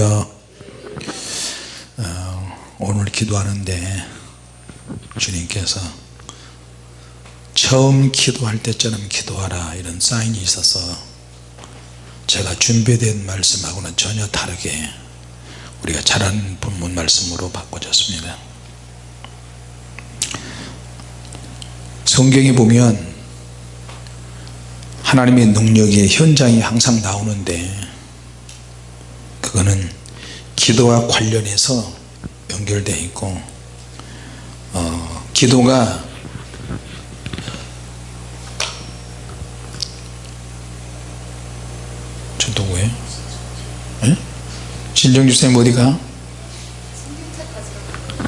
할렐루야 어, 오늘 기도하는데 주님께서 처음 기도할 때처럼 기도하라 이런 사인이 있어서 제가 준비된 말씀하고는 전혀 다르게 우리가 잘 아는 본문 말씀으로 바꿔졌습니다. 성경에 보면 하나님의 능력의 현장이 항상 나오는데 그거는 기도와 관련해서 연결되어 있고 어, 기도가 저 누구예요? 예? 진정주 쌤 어디가?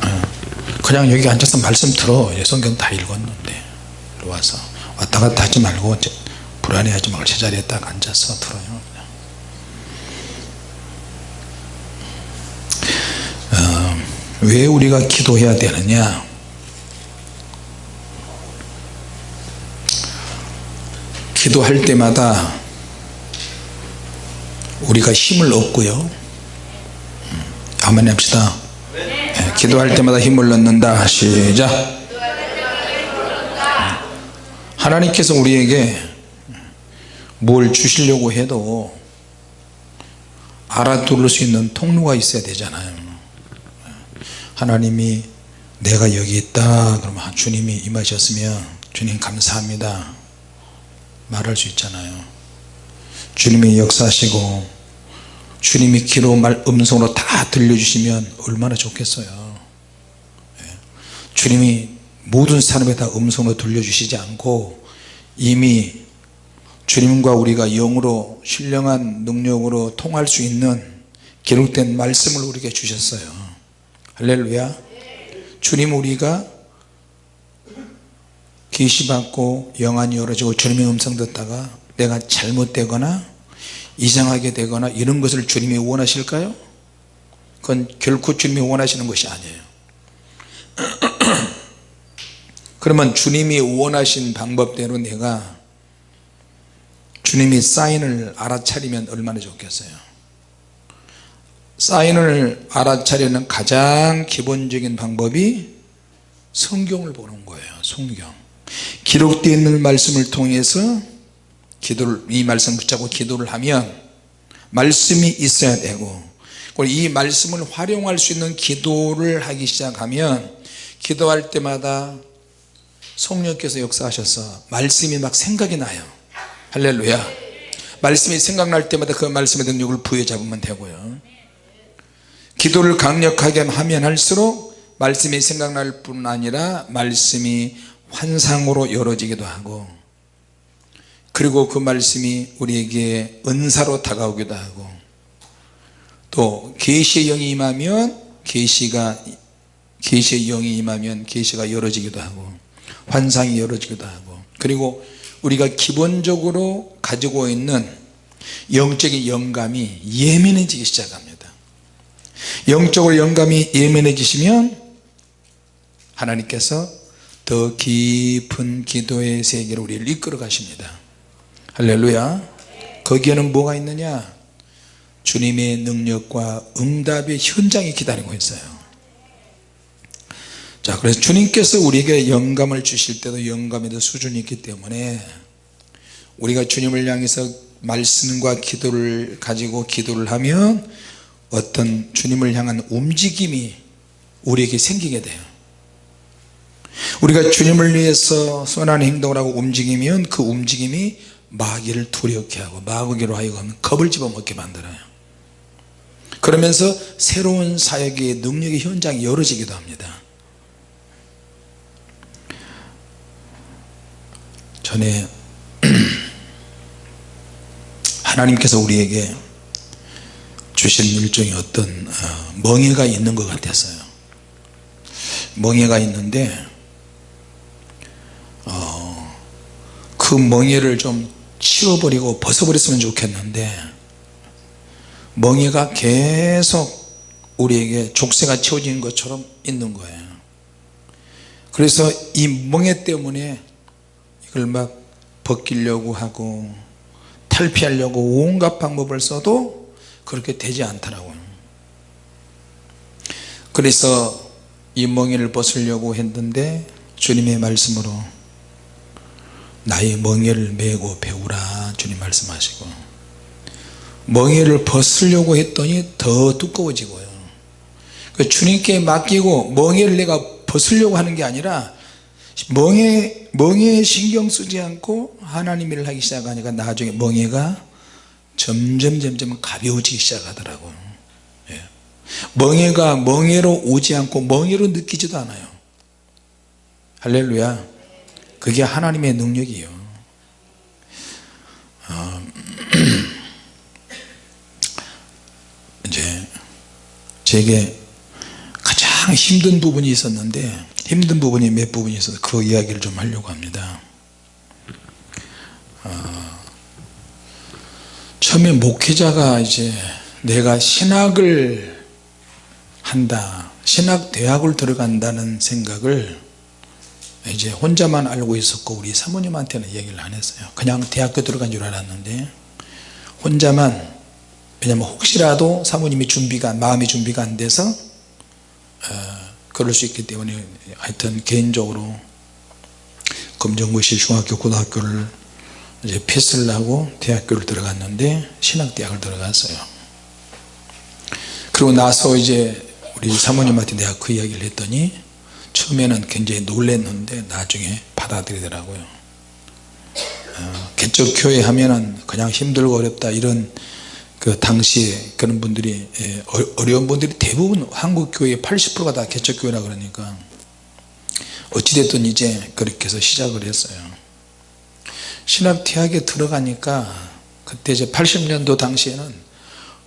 어, 그냥 여기 앉아서 말씀 들어 성경 다 읽었는데 와서 왔다 갔다 하지 말고 불안해하지 말고 제자리에 딱 앉아서 들어요 어, 왜 우리가 기도해야 되느냐? 기도할 때마다 우리가 힘을 얻고요. 음, 한번 합시다. 네, 기도할 때마다 힘을 얻는다. 시작. 하나님께서 우리에게 뭘 주시려고 해도 알아들을 수 있는 통로가 있어야 되잖아요 하나님이 내가 여기 있다. 그러면 주님이 임하셨으면 주님 감사합니다. 말할 수 있잖아요. 주님이 역사하시고 주님이 기로 말 음성으로 다 들려주시면 얼마나 좋겠어요. 예. 주님이 모든 사람에 다 음성으로 들려주시지 않고 이미 주님과 우리가 영으로 신령한 능력으로 통할 수 있는 기록된 말씀을 우리에게 주셨어요 할렐루야. 주님 우리가 계시받고 영안이 열어지고 주님의 음성 듣다가 내가 잘못되거나 이상하게 되거나 이런 것을 주님이 원하실까요? 그건 결코 주님이 원하시는 것이 아니에요. 그러면 주님이 원하신 방법대로 내가 주님이 사인을 알아차리면 얼마나 좋겠어요 사인을 알아차리는 가장 기본적인 방법이 성경을 보는 거예요 성경. 기록되어 있는 말씀을 통해서 기도를 이 말씀 붙잡고 기도를 하면 말씀이 있어야 되고 이 말씀을 활용할 수 있는 기도를 하기 시작하면 기도할 때마다 성령께서 역사하셔서 말씀이 막 생각이 나요. 할렐루야. 말씀이 생각날 때마다 그 말씀의 능력을 부여잡으면 되고요 기도를 강력하게 하면 할수록 말씀이 생각날 뿐 아니라 말씀이 환상으로 열어지기도 하고 그리고 그 말씀이 우리에게 은사로 다가오기도 하고 또 계시의 영이 임하면 계시가 계시의 영이 임하면 계시가 열어지기도 하고 환상이 열어지기도 하고 그리고 우리가 기본적으로 가지고 있는 영적인 영감이 예민해지기 시작합니다 영적으로 영감이 예민해지시면 하나님께서 더 깊은 기도의 세계로 우리를 이끌어 가십니다. 할렐루야. 거기에는 뭐가 있느냐? 주님의 능력과 응답의 현장이 기다리고 있어요. 자 그래서 주님께서 우리에게 영감을 주실 때도 영감에도 수준이 있기 때문에 우리가 주님을 향해서 말씀과 기도를 가지고 기도를 하면 어떤 주님을 향한 움직임이 우리에게 생기게 돼요. 우리가 주님을 위해서 선한 행동을 하고 움직이면 그 움직임이 마귀를 두렵게 하고 마귀로 하여금 겁을 집어먹게 만들어요. 그러면서 새로운 사역의 능력의 현장이 열어지기도 합니다. 전에 하나님께서 우리에게 주신 일종의 어떤 어, 멍해가 있는 것 같았어요. 멍해가 있는데 어, 그 멍해를 좀 치워버리고 벗어버렸으면 좋겠는데 멍해가 계속 우리에게 족쇄가 치워진 것처럼 있는 거예요. 그래서 이 멍해 때문에 이걸 막 벗기려고 하고 탈피하려고 온갖 방법을 써도 그렇게 되지 않더라고요. 그래서 이 멍에를 벗으려고 했는데 주님의 말씀으로 나의 멍에를 메고 배우라 주님 말씀하시고 멍에를 벗으려고 했더니 더 두꺼워지고요. 그 주님께 맡기고 멍에를 내가 벗으려고 하는 게 아니라 멍에, 멍에에 신경 쓰지 않고 하나님 일을 하기 시작하니까 나중에 멍에가 점점 점점 가벼워지기 시작하더라고요 예. 멍에가 멍에로 오지 않고 멍에로 느끼지도 않아요. 할렐루야. 그게 하나님의 능력이에요. 어, 이제 제게 가장 힘든 부분이 있었는데 힘든 부분이 몇 부분이 있어서 그 이야기를 좀 하려고 합니다. 어, 처음에 목회자가 이제 내가 신학을 한다 신학 대학을 들어간다는 생각을 이제 혼자만 알고 있었고 우리 사모님한테는 얘기를 안 했어요. 그냥 대학교 들어간 줄 알았는데 혼자만 왜냐면 혹시라도 사모님이 준비가 마음이 준비가 안 돼서 어, 그럴 수 있기 때문에 하여튼 개인적으로 검정고시 중학교 고등학교를 이제 패스를 하고 대학교를 들어갔는데 신학대학을 들어갔어요. 그리고 나서 이제 우리 사모님한테 내가 그 이야기를 했더니 처음에는 굉장히 놀랬는데 나중에 받아들이더라고요. 어, 개척교회 하면은 그냥 힘들고 어렵다 이런 그 당시에 그런 분들이 예, 어려운 분들이 대부분 한국 교회의 80%가 다 개척교회라 그러니까 어찌됐든 이제 그렇게 해서 시작을 했어요 신학 대학에 들어가니까 그때 이제 80년도 당시에는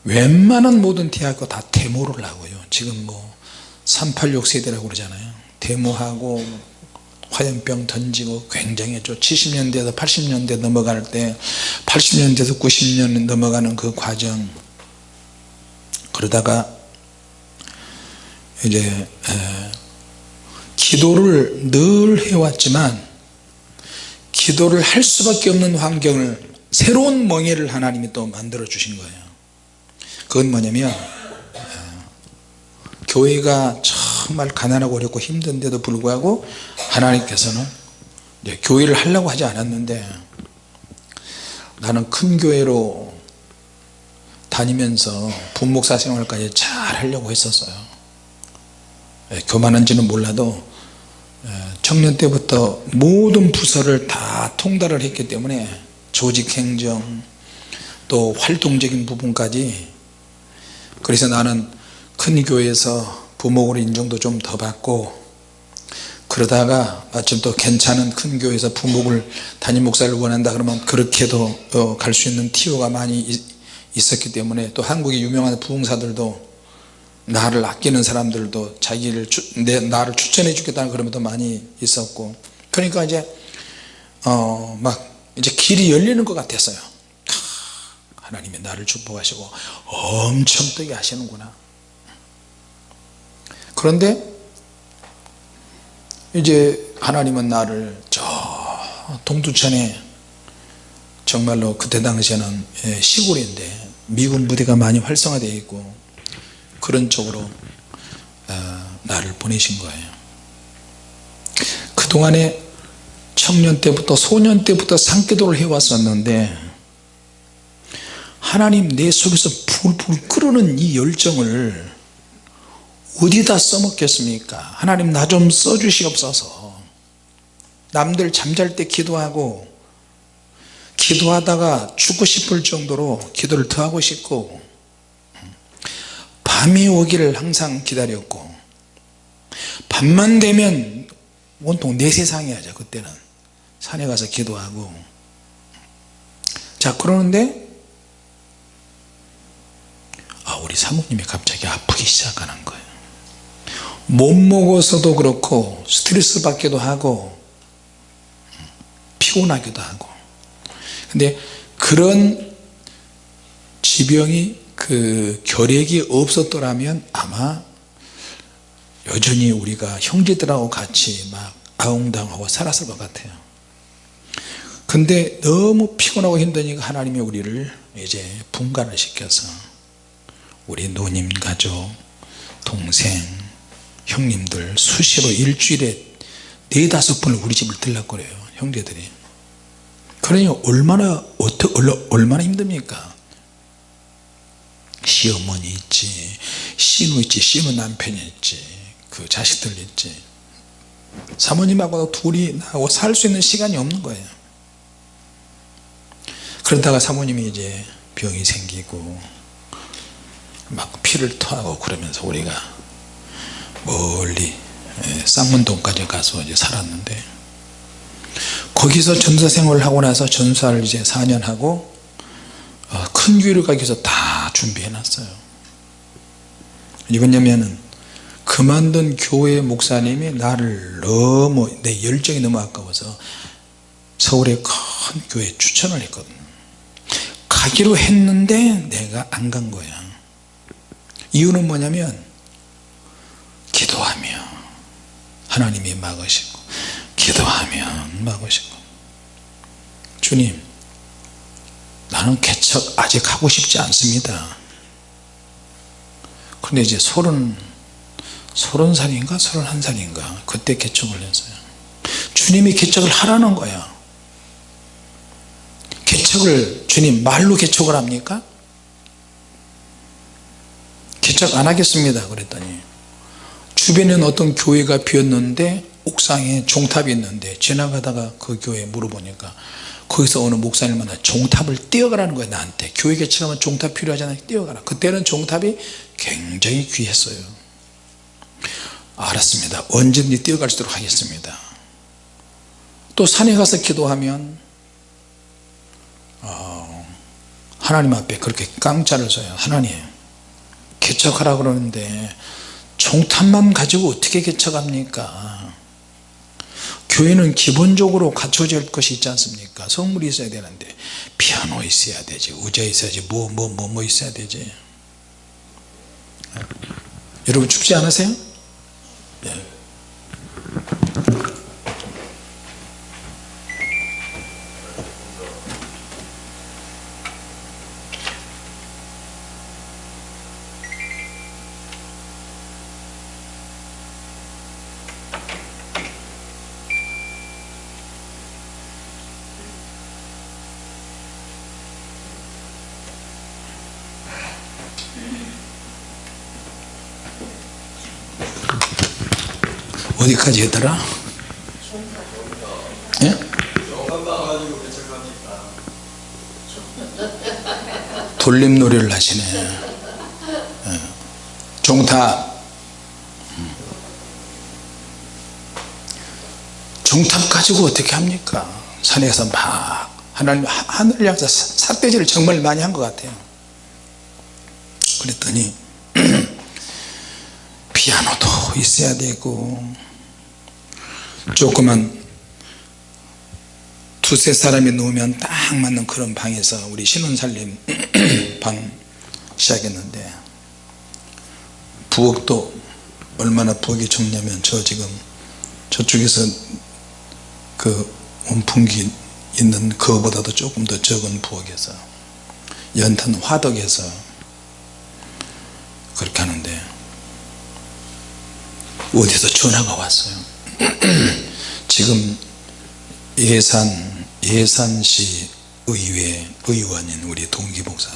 웬만한 모든 대학교 다 데모를 하고요. 지금 뭐 386 세대라고 그러잖아요. 데모하고 화염병 던지고 굉장했죠. 70년대에서 80년대 넘어갈 때 80년대에서 90년 넘어가는 그 과정. 그러다가 이제 에, 기도를 늘 해왔지만 기도를 할 수밖에 없는 환경을 새로운 멍에를 하나님이 또 만들어 주신 거예요. 그건 뭐냐면 교회가 정말 가난하고 어렵고 힘든데도 불구하고 하나님께서는 교회를 하려고 하지 않았는데 나는 큰 교회로 다니면서 분목사 생활까지 잘 하려고 했었어요. 교만한지는 몰라도 청년 때부터 모든 부서를 다 통달을 했기 때문에 조직행정 또 활동적인 부분까지 그래서 나는 큰 교회에서 부목으로 인정도 좀 더 받고 그러다가 마침 또 괜찮은 큰 교회에서 부목을 담임 목사를 원한다 그러면 그렇게도 어, 갈수 있는 티오가 많이 있었기 때문에 또 한국의 유명한 부흥사들도 나를 아끼는 사람들도 자기를 내 나를 추천해 주겠다는 그런 것도 많이 있었고 그러니까 이제 어 막 이제 길이 열리는 것 같았어요. 하나님이 나를 축복하시고 엄청 뜨게 하시는구나. 그런데 이제 하나님은 나를 저 동두천에 정말로 그때 당시에는 예, 시골인데 미군 부대가 많이 활성화되어 있고 그런 쪽으로 어, 나를 보내신 거예요. 그동안에 청년 때부터 소년 때부터 산기도를 해왔었는데 하나님 내 속에서 불불 끓는 이 열정을 어디다 써먹겠습니까? 하나님 나 좀 써주시옵소서. 남들 잠잘 때 기도하고 기도하다가 죽고 싶을 정도로 기도를 더 하고 싶고 밤이 오기를 항상 기다렸고 밤만 되면 온통 내 세상이야죠 그때는. 산에 가서 기도하고. 자 그러는데 아 우리 사모님이 갑자기 아프기 시작하는 거예요. 못 먹어서도 그렇고 스트레스 받기도 하고 피곤하기도 하고. 근데 그런 지병이 그 결핵이 없었더라면 아마 여전히 우리가 형제들하고 같이 막 아웅다웅하고 살았을 것 같아요. 근데 너무 피곤하고 힘드니까 하나님이 우리를 이제 분간을 시켜서 우리 노님 가족 동생 형님들 수시로 일주일에 네다섯 번을 우리 집을 들락거려요 형제들이. 그러니 얼마나 어떻게 얼마나 힘듭니까 시어머니 있지 시누 있지 시누 남편이 있지 그 자식들 있지. 사모님하고 둘이 나하고 살 수 있는 시간이 없는 거예요. 그러다가 사모님이 이제 병이 생기고 막 피를 토하고 그러면서 우리가 멀리 예, 쌍문동까지 가서 이제 살았는데 거기서 전사 생활을 하고 나서 전사를 이제 4년 하고 어, 큰 교회를 가기 위해서 다 준비해 놨어요. 왜냐면은 그만둔 교회 목사님이 나를 너무 내 열정이 너무 아까워서 서울의 큰 교회에 추천을 했거든 가기로 했는데 내가 안 간 거야. 이유는 뭐냐면 기도하며 하나님이 막으시고 기도하면 막으시고. 주님 나는 개척 아직 하고 싶지 않습니다. 근데 이제 서른 서른 살인가 서른한 살인가 그때 개척을 했어요. 주님이 개척을 하라는 거야 개척을 주님 말로 개척을 합니까? 개척 안 하겠습니다 그랬더니 주변에는 어떤 교회가 비었는데 옥상에 종탑이 있는데 지나가다가 그 교회에 물어보니까 거기서 어느 목사님 만나 종탑을 띄어가라는 거예요 나한테. 교회 개척하면 종탑 필요하잖아요 띄어가라. 그때는 종탑이 굉장히 귀했어요. 알았습니다. 언제든지 띄어갈 수 있도록 하겠습니다. 또 산에 가서 기도하면 어, 하나님 앞에 그렇게 깡짜를 써요. 하나님 개척하라 그러는데 종탑만 가지고 어떻게 개척합니까 교회는 기본적으로 갖춰질 것이 있지 않습니까 성물이 있어야 되는데 피아노 있어야 되지 의자 있어야지 뭐 뭐 뭐 뭐 있어야 되지 여러분 춥지 않으세요? 네. 어디까지 했더라? 예? 돌림놀이를 하시네 예. 종탑 음. 종탑 가지고 어떻게 합니까 산에서 막 하나님 하늘을 향해서 삿대질을 정말 많이 한 것 같아요 그랬더니 피아노도 있어야 되고 조그만 두세 사람이 누우면 딱 맞는 그런 방에서 우리 신혼살림 방 시작했는데 부엌도 얼마나 부엌이 좁냐면 저 지금 저쪽에서 그 원풍기 있는 그거보다도 조금 더 적은 부엌에서 연탄 화덕에서 그렇게 하는데 어디서 전화가 왔어요 지금 예산 예산시 의회 의원인 우리 동기 목사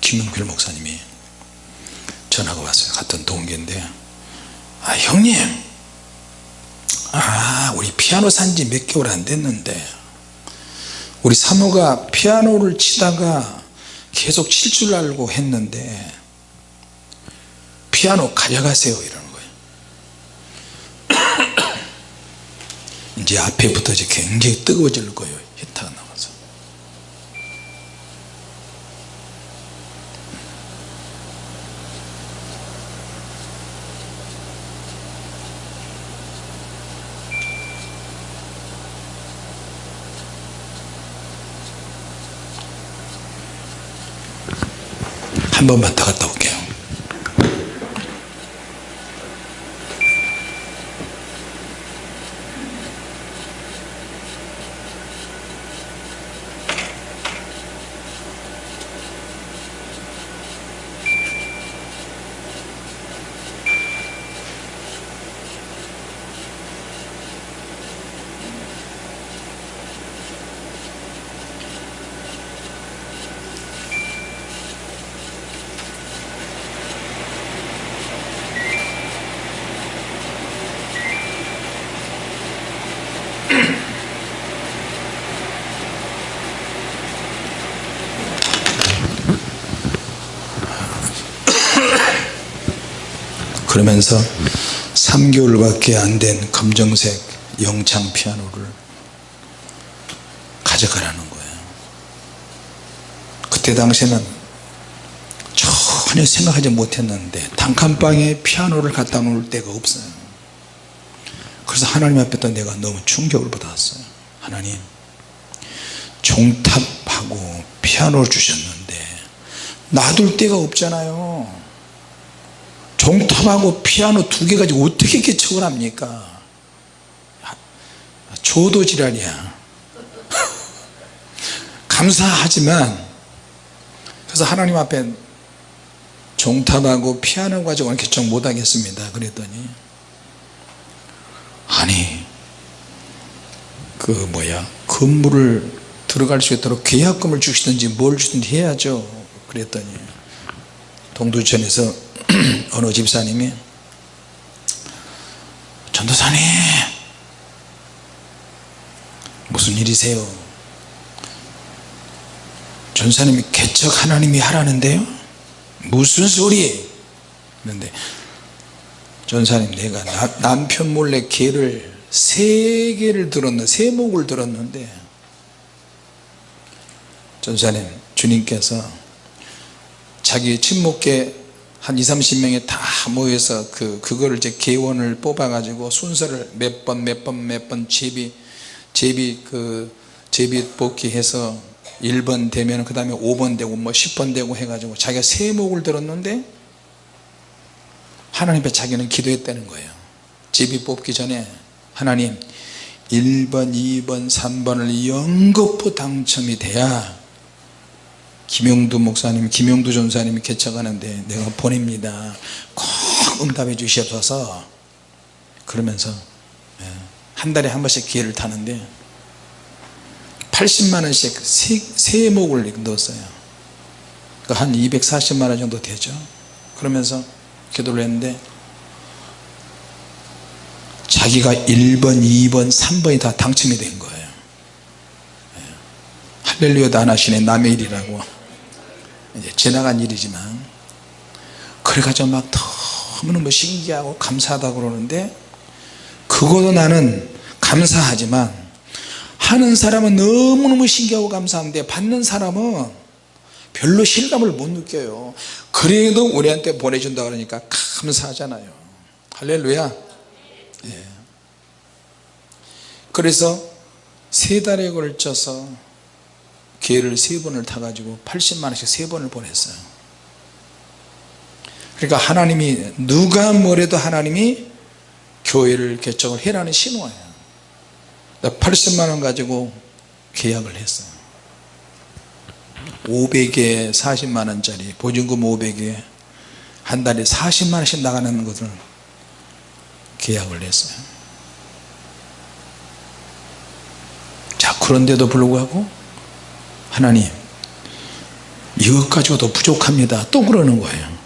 김용필 목사님이 전화가 왔어요. 같은 동기인데 아 형님. 아 우리 피아노 산지 몇 개월 안 됐는데 우리 사모가 피아노를 치다가 계속 칠 줄 알고 했는데 피아노 가져가세요 이러는 거예요 이제 앞에부터 이제 굉장히 뜨거워질 거예요 히타가 나와서. 한 번만 더 갔다 올게요 그러면서 3개월밖에 안 된 검정색 영창 피아노를 가져가라는 거예요. 그때 당시에는 전혀 생각하지 못했는데 단칸방에 피아노를 갖다 놓을 데가 없어요. 그래서 하나님 앞에다 내가 너무 충격을 받았어요. 하나님 종탑하고 피아노를 주셨는데 놔둘 데가 없잖아요 종탑하고 피아노 두 개 가지고 어떻게 개척을 합니까? 조도 지랄이야. 감사하지만 그래서 하나님 앞에 종탑하고 피아노 가지고는 개척 못하겠습니다. 그랬더니 아니 그 뭐야? 건물을 들어갈 수 있도록 계약금을 주시든지 뭘 주든지 해야죠. 그랬더니 동두천에서 어느 집사님이 전도사님 무슨 일이세요? 전사님이 개척 하나님이 하라는데요? 무슨 소리 그런데 전사님 내가 나, 남편 몰래 개를 세 개를 들었는데 세 목을 들었는데 전사님 주님께서 자기 친목계 한 2, 30명이 다 모여서 그, 그거를 이제 개원을 뽑아 가지고 순서를 몇 번 몇 번 몇 번 제비 제비 그 제비 뽑기 해서 1번 되면 그 다음에 5번 되고 뭐 10번 되고 해가지고 자기가 세목을 들었는데 하나님 앞에 자기는 기도했다는 거예요. 제비 뽑기 전에 하나님 1번 2번 3번을 연거푸 당첨이 돼야 김용두 목사님 김용두 전사님이 개척하는데 내가 보냅니다. 꼭 응답해 주시옵소서. 그러면서 예, 한 달에 한 번씩 기회를 타는데 80만원씩 세, 세 목을 넣었어요. 그러니까 한 240만원 정도 되죠. 그러면서 기도를 했는데 자기가 1번 2번 3번이 다 당첨이 된 거예요. 예. 할렐루야도 안 하시네. 남의 일이라고 이제 지나간 일이지만 그래가지고 막 너무너무 신기하고 감사하다고 그러는데 그것도 나는 감사하지만 하는 사람은 너무너무 신기하고 감사한데 받는 사람은 별로 실감을 못 느껴요. 그래도 우리한테 보내준다 그러니까 감사하잖아요. 할렐루야. 예. 그래서 세 달에 걸쳐서 기회를 세 번을 타가지고 80만원씩 세 번을 보냈어요. 그러니까 하나님이 누가 뭐래도 하나님이 교회를 개척을 해라는 신호예요. 80만원 가지고 계약을 했어요. 500에 40만원짜리 보증금 500에 한 달에 40만원씩 나가는 것을 계약을 했어요. 자 그런데도 불구하고 하나님 이것 가지고도 부족합니다. 또 그러는 거예요.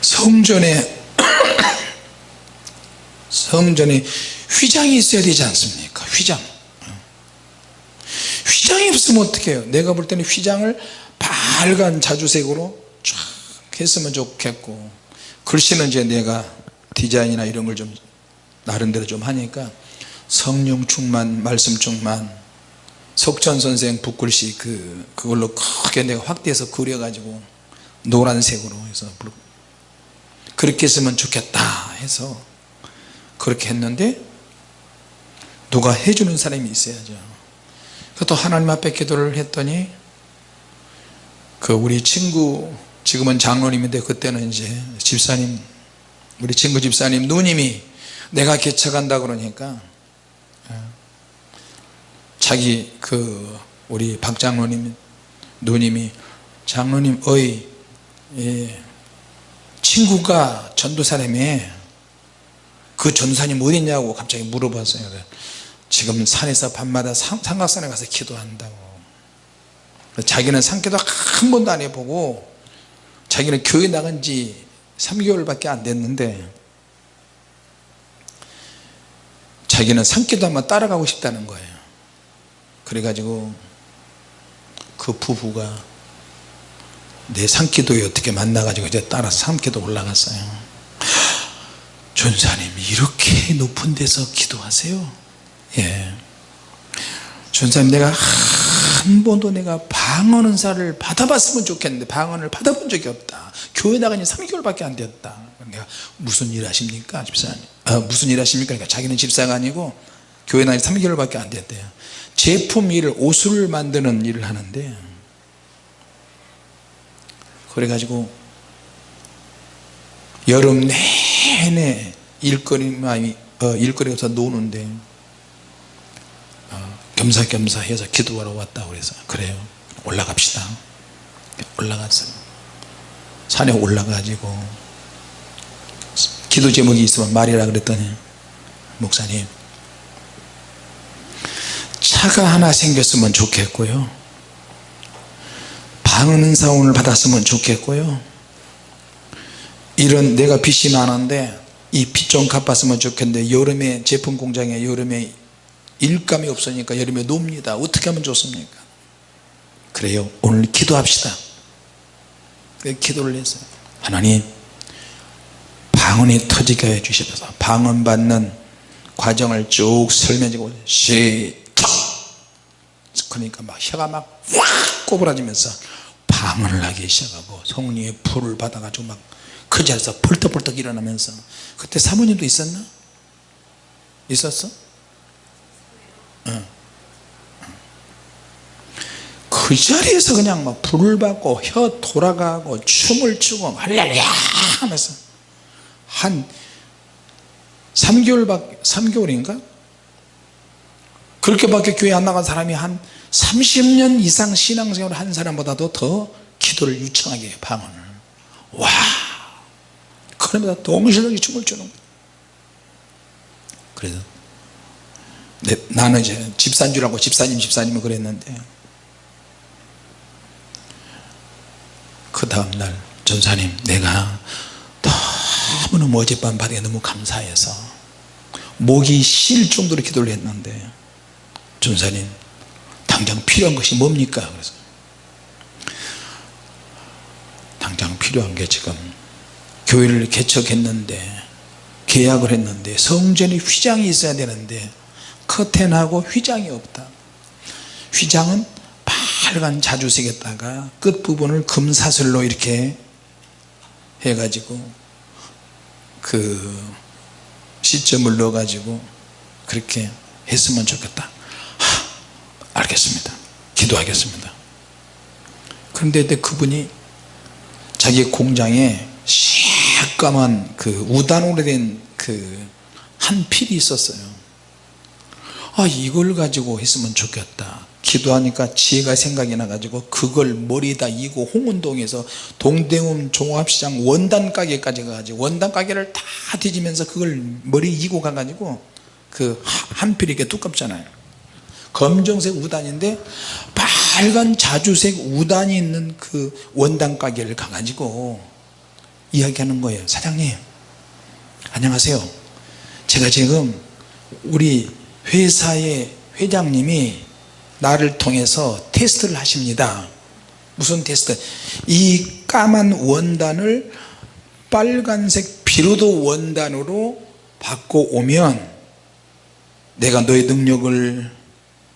성전에 성전에 휘장이 있어야 되지 않습니까? 휘장. 휘장이 없으면 어떻게 해요? 내가 볼 때는 휘장을 빨간 자주색으로 쫙 했으면 좋겠고 글씨는 이제 내가 디자인이나 이런 걸 좀 나름대로 좀 하니까 성령 충만 말씀 충만 석천 선생 붓글씨 그 그걸로 크게 내가 확대해서 그려 가지고 노란색으로 해서 그렇게 했으면 좋겠다 해서 그렇게 했는데 누가 해주는 사람이 있어야죠. 또 하나님 앞에 기도를 했더니 그 우리 친구 지금은 장로님인데 그때는 이제 집사님 우리 친구 집사님 누님이 내가 개척한다 그러니까 예, 자기 그 우리 박 장로님 누님이 장로님 어이 예, 친구가 전도사님에 그 전도사님 어디 있냐고 갑자기 물어봤어요. 지금 산에서 밤마다 삼각산에 가서 기도한다고. 자기는 산기도 한 번도 안 해보고 자기는 교회 나간 지 3개월밖에 안 됐는데 자기는 산기도 한번 따라가고 싶다는 거예요 그래가지고 그 부부가 내 산기도에 어떻게 만나가지고 이제 따라 산기도 올라갔어요. 전사님 이렇게 높은 데서 기도하세요? 예. 전사님 내가 한 번도 내가 방언 은사를 받아봤으면 좋겠는데 방언을 받아본 적이 없다. 교회 나가니 3개월밖에 안 되었다. 그러니까 무슨 일 하십니까 집사님? 아, 무슨 일 하십니까? 그러니까 자기는 집사가 아니고 교회 나가니 3개월밖에 안 됐대요 제품 일을 옷을 만드는 일을 하는데 그래가지고 여름 내내 일거리만 어, 일거리 없어 노는데 어, 겸사겸사 해서 기도하러 왔다 그래서 그래요. 올라갑시다. 올라갔어 산에 올라가지고 기도 제목이 있으면 말이라 그랬더니 목사님 차가 하나 생겼으면 좋겠고요. 방언 은사원을 받았으면 좋겠고요. 이런 내가 빚이 많은데 이 빚 좀 갚았으면 좋겠는데 여름에 제품 공장에 여름에 일감이 없으니까 여름에 놉니다. 어떻게 하면 좋습니까? 그래요. 오늘 기도합시다. 그래서 기도를 했어요. 하나님 방언이 터지게 해 주시면서. 방언 받는 과정을 쭉 설명해 주고 시작 그러니까 막 혀가 막 확 꼬부라지면서 방언을 하기 시작하고 성령의 불을 받아가지고 막 그 자리에서 벌떡벌떡 일어나면서 그때 사모님도 있었나? 있었어? 응. 그 자리에서 그냥 막 불을 받고 혀 돌아가고 춤을 추고 할렐루야 하면서 한 3개월밖에 3개월인가? 그렇게밖에 교회 안 나간 사람이 한 30년 이상 신앙생활을 한 사람보다도 더 기도를 유창하게 해요 방언을. 와! 그러면서 동실하게 춤을 추는 거예요. 그래서 내, 나는 이제 집사인 줄 알고 집사님 집사님은 그랬는데 그 다음날 전사님 내가 너무너무 어젯밤 밤에 너무 감사해서 목이 쉴 정도로 기도를 했는데 전사님 당장 필요한 것이 뭡니까? 그래서 당장 필요한 게 지금 교회를 개척했는데 계약을 했는데 성전에 휘장이 있어야 되는데 커튼하고 휘장이 없다. 휘장은 빨간 자주색에다가 끝부분을 금사슬로 이렇게 해가지고 그 시점을 넣어 가지고 그렇게 했으면 좋겠다 하, 알겠습니다. 기도하겠습니다. 그런데 그분이 자기 공장에 새까만 그 우단으로 된 그 한 필이 있었어요. 아 이걸 가지고 했으면 좋겠다. 기도하니까 지혜가 생각이 나가지고 그걸 머리에다 이고 홍은동에서 동대문 종합시장 원단 가게까지 가가지고 원단 가게를 다 뒤지면서 그걸 머리 이고 가가지고 그 한 필이 이렇게 두껍잖아요 검정색 우단인데 빨간 자주색 우단이 있는 그 원단 가게를 가가지고 이야기하는 거예요. 사장님 안녕하세요. 제가 지금 우리 회사의 회장님이 나를 통해서 테스트를 하십니다. 무슨 테스트? 이 까만 원단을 빨간색 비로도 원단으로 바꿔 오면 내가 너의 능력을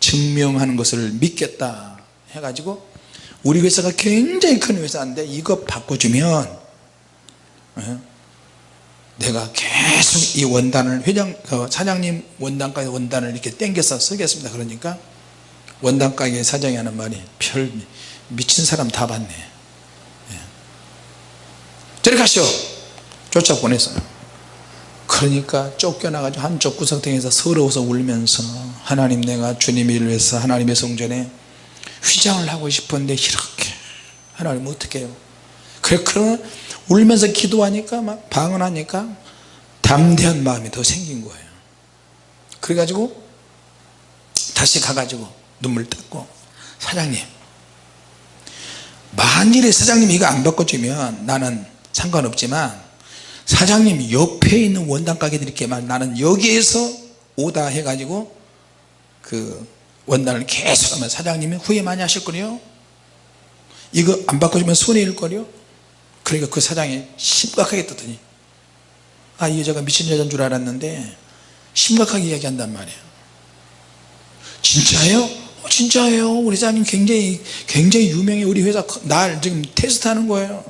증명하는 것을 믿겠다 해가지고 우리 회사가 굉장히 큰 회사인데 이거 바꿔주면 어? 내가 계속 이 원단을 회장 그 사장님 원단가게 원단을 이렇게 땡겨서 쓰겠습니다 그러니까 원단가게 사장이 하는 말이 별 미친 사람 다 봤네 예. 저리 가시오 쫓아 보냈어요 그러니까 쫓겨나가지고 한쪽 구석탱이에서 서러워서 울면서 하나님 내가 주님의 일을 위해서 하나님의 성전에 휘장을 하고 싶은데 이렇게 하나님 어떻게 해요? 그래 그러면 울면서 기도하니까 막 방언하니까 담대한 마음이 더 생긴 거예요. 그래가지고 다시 가가지고 눈물 닦고 사장님 만일에 사장님이 이거 안 바꿔주면 나는 상관없지만 사장님 옆에 있는 원단 가게들 이렇게 말 나는 여기에서 오다 해가지고 그 원단을 계속 하면 사장님이 후회 많이 하실 거요? 이거 안 바꿔주면 손해일 거요? 그러니까 그 사장이 심각하게 떴더니 아 이 여자가 미친 여자인 줄 알았는데 심각하게 이야기한단 말이에요. 진짜예요? 어, 진짜예요. 우리 사장님 굉장히 굉장히 유명해. 우리 회사 날 지금 테스트하는 거예요.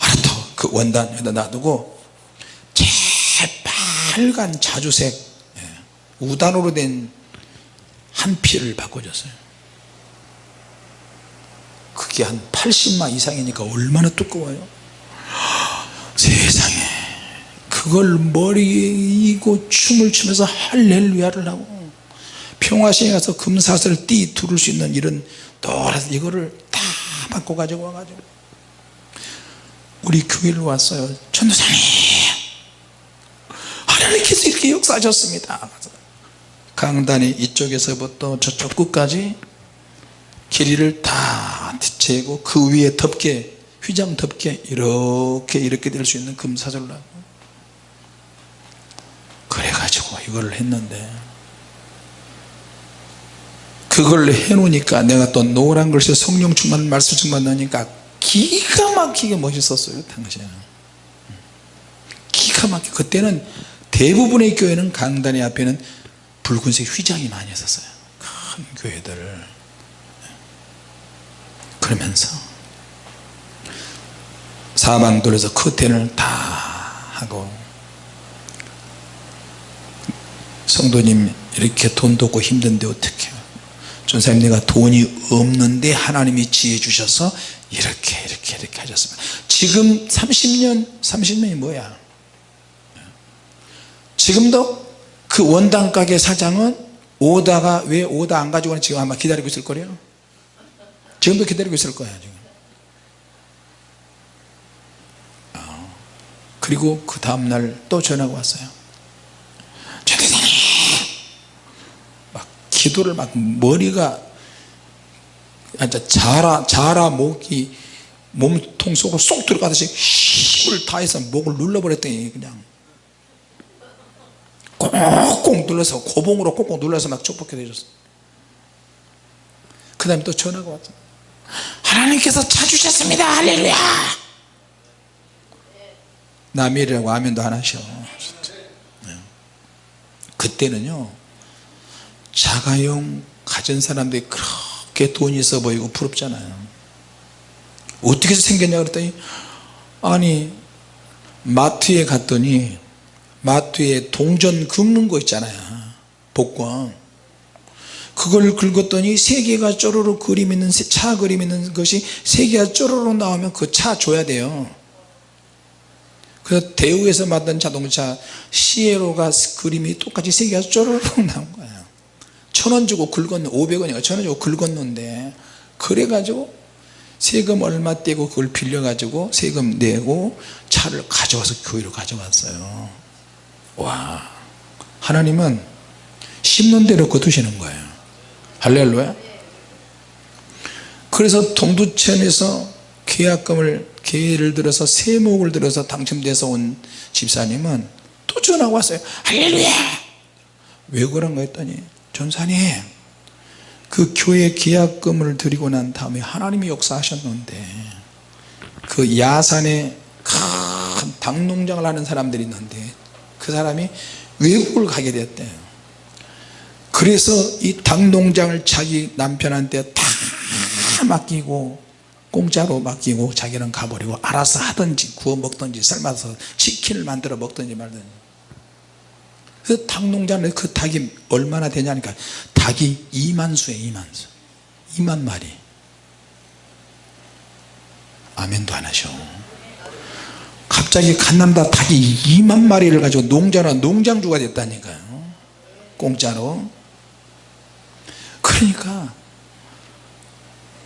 알았다 그 원단에다 놔두고 재빨간 자주색 예, 우단으로 된 한 피를 바꿔줬어요. 그게 한 80마 이상이니까 얼마나 두꺼워요? 세상에. 그걸 머리에 이고 춤을 추면서 할렐루야를 하고 평화시에 가서 금사슬 띠 두를 수 있는 이런 노란 이거를 다 바꿔 가지고 와가지고 우리 교회를 왔어요. 전도사님 하나님께서 이렇게 역사하셨습니다. 강단이 이쪽에서부터 저쪽 끝까지 길이를 다 재고 그 위에 덮개 휘장 덮개 이렇게 이렇게 될 수 있는 금사슬로 하고 그래가지고 이걸 했는데 그걸 해놓으니까 내가 또 노란 글씨 성령 충만 말씀 충만 나니까 기가 막히게 멋있었어요 당시에는. 기가 막히게. 그때는 대부분의 교회는 강단의 앞에는 붉은색 휘장이 많이 있었어요. 큰 교회들 그러면서 사방돌에서 커튼을 다 하고 성도님 이렇게 돈도 없고 힘든데 어떻게 전사님 내가 돈이 없는데 하나님이 지혜 주셔서 이렇게 이렇게 이렇게 하셨습니다. 지금 30년 30년이 뭐야 지금도 그 원당 가게 사장은 오다가 왜 오다 안 가지고 지금 아마 기다리고 있을 거래요. 지금도 기다리고 있을 거야 지금. 어. 그리고 그 다음날 또 전화가 왔어요. 막 기도를 막 머리가 자라 자라 목이 몸통 속으로 쏙 들어가듯이 힘을 다해서 목을 눌러버렸더니 그냥 꽁꽁 눌러서 고봉으로 꽁꽁 눌러서 막 축복해 주셨어 그 다음에 또 전화가 왔죠 하나님께서 찾으셨습니다. 할렐루야! 남이라고 아멘도 안 하셔. 네. 그때는요 자가용 가진 사람들이 그렇게 돈이 있어 보이고 부럽잖아요. 어떻게 생겼냐 그랬더니 아니 마트에 갔더니 마트에 동전 긁는 거 있잖아요. 복권. 그걸 긁었더니 세 개가 쪼르르 그림 있는 차 그림 있는 것이 세 개가 쪼르르 나오면 그 차 줘야 돼요. 그래서 대우에서 만든 자동차 시에로가 그림이 똑같이 세 개가 쪼르르 나온 거예요. 천 원 주고 긁었는 500원인가 천 원 주고 긁었는데 그래가지고 세금 얼마 떼고 그걸 빌려 가지고 세금 내고 차를 가져와서 교회로 가져왔어요 와 하나님은 심는 대로 거두시는 거예요. 할렐루야. 그래서 동두천에서 계약금을 계를 들어서 세목을 들어서 당첨돼서 온 집사님은 또 전화가 왔어요. 할렐루야! 왜 그런가 했더니 전사님 그 교회 계약금을 드리고 난 다음에 하나님이 역사하셨는데 그 야산에 큰 닭농장을 하는 사람들이 있는데 그 사람이 외국을 가게 됐대요. 그래서 이 닭농장을 자기 남편한테 다 맡기고 공짜로 맡기고 자기는 가버리고 알아서 하든지 구워 먹든지 삶아서 치킨을 만들어 먹든지 말든지. 그 닭농장에 그 닭이 얼마나 되냐니까 닭이 2만 수에 2만 수. 2만 마리. 아멘도 안 하셔 갑자기 갓난다 닭이 2만 마리를 가지고 농자나 농장주가 됐다니까요. 공짜로. 그러니까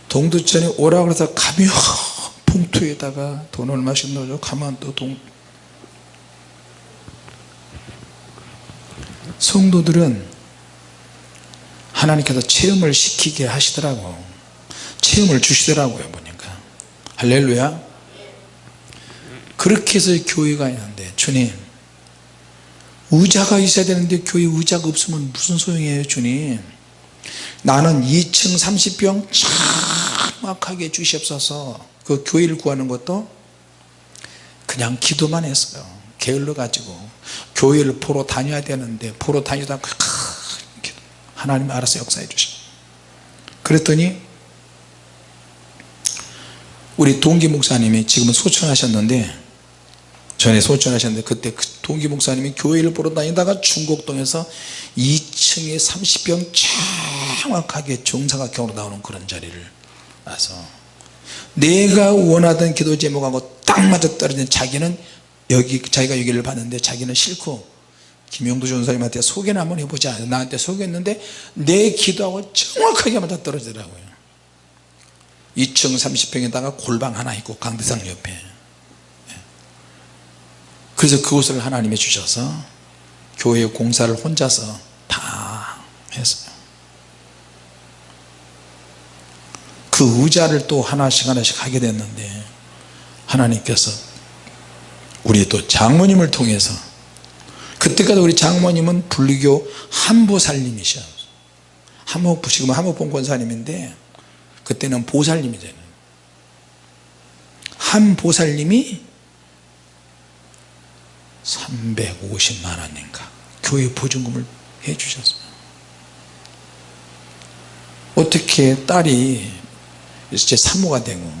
동두천에 오라 그래서 가면 봉투에다가 돈 얼마씩 넣어줘 가면 또 동... 성도들은 하나님께서 체험을 시키게 하시더라고. 체험을 주시더라고요 보니까. 할렐루야 그렇게 해서 교회가 있는데 주님. 의자가 있어야 되는데 교회 의자가 없으면 무슨 소용이에요 주님? 나는 2층 30평 정확하게 주시옵소서. 그 교회를 구하는 것도 그냥 기도만 했어요. 게을러 가지고. 교회를 보러 다녀야 되는데 보러 다니다가 하나님 알아서 역사해 주시 그랬더니 우리 동기 목사님이 지금은 소천하셨는데 전에 소천하셨는데 그때 그 동기 목사님이 교회를 보러 다니다가 중곡동에서 2층에 30평 정확하게 정사각형으로 나오는 그런 자리를 와서 내가 원하던 기도 제목하고 딱 맞아 떨어진 자기는 여기 자기가 여기를 봤는데 자기는 싫고 김용도 전사님한테 소개나 한번 해보자. 나한테 소개했는데 내 기도하고 정확하게 맞아 떨어지더라고요. 2층 30평에다가 골방 하나 있고 강대상 옆에 그래서 그곳을 하나님이 주셔서 교회 공사를 혼자서 다 했어요. 그 의자를 또 하나씩 하나씩 하게 됐는데 하나님께서 우리 또 장모님을 통해서 그때까지 우리 장모님은 불교 한보살님이셔 한모 지금 한모봉 권사님인데 그때는 보살님이잖아요 한 보살님이 350만 원인가? 교회 보증금을 해 주셨어요. 어떻게 딸이 이제 산모가 되고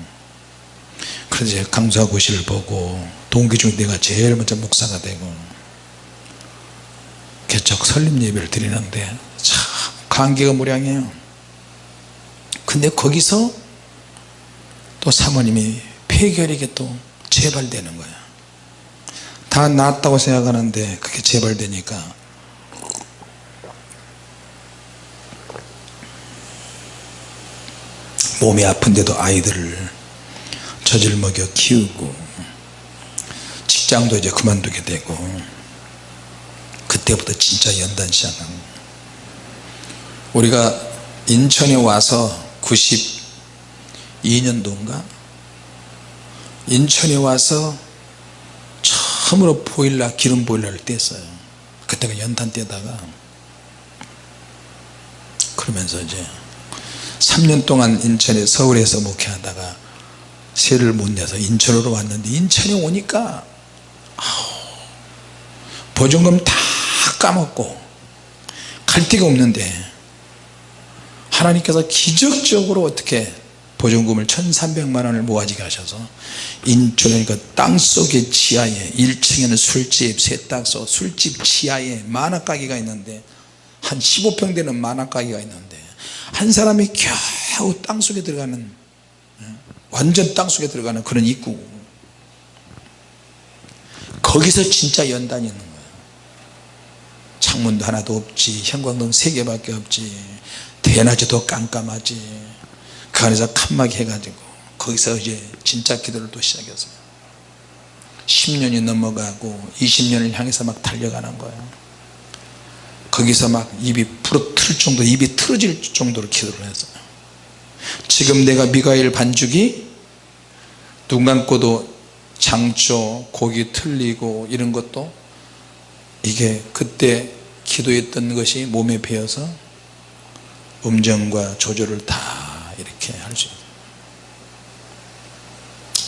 그래서 강사고시를 보고 동기 중 내가 제일 먼저 목사가 되고 개척 설립 예배를 드리는데 참 관계가 무량해요. 근데 거기서 또 사모님이 폐결핵에 또 재발되는 거야 다 낫다고 생각하는데 그게 재발되니까. 몸이 아픈데도 아이들을 젖을 먹여 키우고 직장도 이제 그만두게 되고 그때부터 진짜 연단 시작한 우리가 인천에 와서 92년도인가? 인천에 와서 처음으로 보일러 기름 보일러를 뗐어요. 그때가 연탄 떼다가. 그러면서 이제 3년 동안 인천에 서울에서 목회하다가 세를 못 내서 인천으로 왔는데 인천에 오니까 보증금 다 까먹고 갈 데가 없는데 하나님께서 기적적으로 어떻게 보증금을 1300만 원을 모아지게 하셔서 인천의 그 땅속의 지하에 1층에는 술집 세탁소 술집 지하에 만화가게가 있는데 한 15평 되는 만화가게가 있는데 한 사람이 겨우 땅속에 들어가는 완전 땅속에 들어가는 그런 입구. 거기서 진짜 연단이 있는 거예요. 창문도 하나도 없지 형광등 3개밖에 없지 대낮에도 깜깜하지 그 안에서 칸막이 해가지고 거기서 이제 진짜 기도를 또 시작했어요 10년이 넘어가고 20년을 향해서 막 달려가는 거예요. 거기서 막 입이 부러틀 정도 입이 틀어질 정도로 기도를 했어요 지금 내가 미가엘 반죽이 눈 감고도 장초 고기 틀리고 이런 것도 이게 그때 기도했던 것이 몸에 배어서 음정과 조절을 다 이렇게 할 수 있어요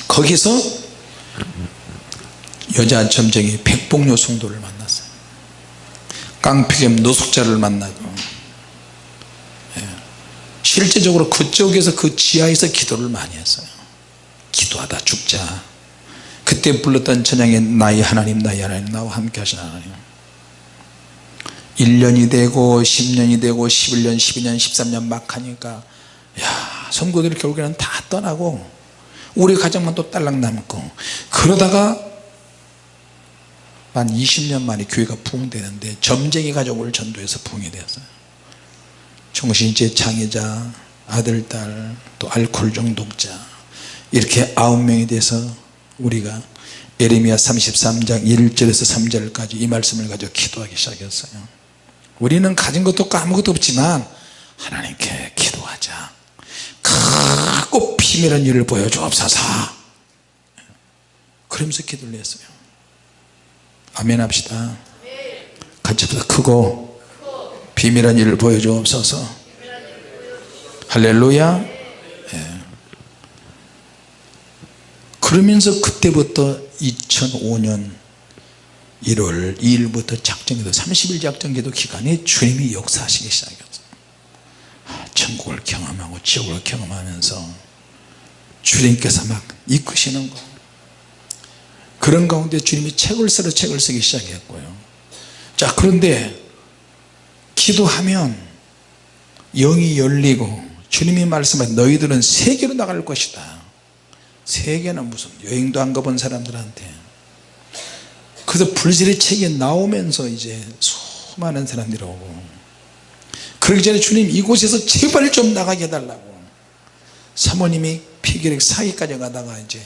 거기서 여자 점쟁이 백봉요 성도를 만났어요. 깡피겸 노숙자를 만나고 예. 실제적으로 그쪽에서 그 지하에서 기도를 많이 했어요. 기도하다 죽자. 그때 불렀던 찬양의 나의 하나님 나의 하나님 나와 함께 하신 하나님. 1년이 되고 10년이 되고 11년 12년 13년 막 하니까 야 성도들이 결국에는 다 떠나고 우리 가정만 또 딸랑 남고 그러다가 한 20년 만에 교회가 부흥되는데 점쟁이 가족을 전도해서 부흥이 되었어요. 정신제 장애자 아들 딸또 알코올 중독자 이렇게 아홉 명이 돼서 우리가 에레미야 33장 1절에서 3절까지 이 말씀을 가지고 기도하기 시작했어요. 우리는 가진 것도 아무것도 없지만 하나님께 기도하자 크고 비밀한 일을 보여주옵소서. 그러면서 기도를 했어요. 아멘 합시다. 같이 보다 크고 비밀한 일을 보여주옵소서. 할렐루야. 예. 그러면서 그때부터 2005년 1월 2일부터 작정기도 30일 작정기도 기간에 주님이 역사하시기 시작했어요. 아, 천국을 경험하고 지옥을 경험하면서 주님께서 막 이끄시는 거. 그런 가운데 주님이 책을 쓰러 책을 쓰기 시작했고요. 자 그런데 기도하면 영이 열리고 주님이 말씀하신 너희들은 세계로 나갈 것이다. 세계는 무슨 여행도 안 가본 사람들한테. 그래서 불실의 책이 나오면서 이제 수많은 사람들이 오고 그러기 전에 주님 이곳에서 제발 좀 나가게 해달라고. 사모님이 폐결핵 사기까지 가다가 이제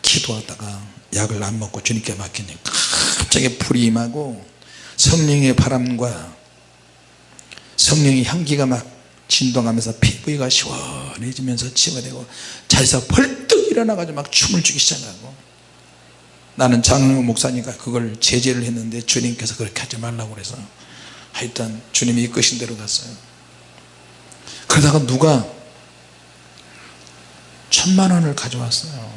기도하다가 약을 안 먹고 주님께 맡기니 갑자기 불이 임하고 성령의 바람과 성령의 향기가 막 진동하면서 피부가 시원해지면서 되고 자리에서 벌떡 일어나가지고 막 춤을 추기 시작하고 나는 장로 목사니까 그걸 제재를 했는데 주님께서 그렇게 하지 말라고 그래서 하여튼 주님이 이끄신 대로 갔어요. 그러다가 누가 천만 원을 가져왔어요.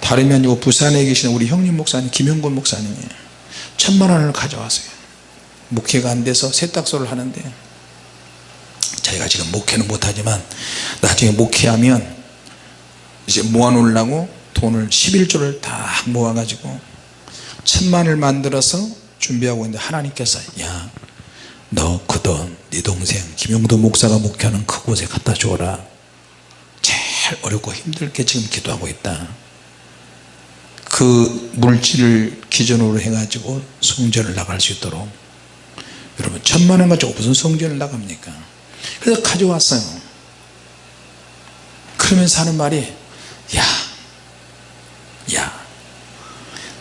다름이 아니고 부산에 계시는 우리 형님 목사님 김영곤 목사님이 천만 원을 가져왔어요. 목회가 안 돼서 세탁소를 하는데 자기가 지금 목회는 못하지만 나중에 목회하면 이제 모아놓으려고 돈을 11조를 다 모아가지고 천만을 만들어서 준비하고 있는데 하나님께서 야 너 그 돈 네 동생 김용도 목사가 목회하는 그곳에 갖다 줘라. 제일 어렵고 힘들게 지금 기도하고 있다. 그 물질을 기준으로 해가지고 성전을 나갈 수 있도록. 여러분 천만원 가지고 무슨 성전을 나갑니까? 그래서 가져왔어요. 그러면서 하는 말이 야, 야,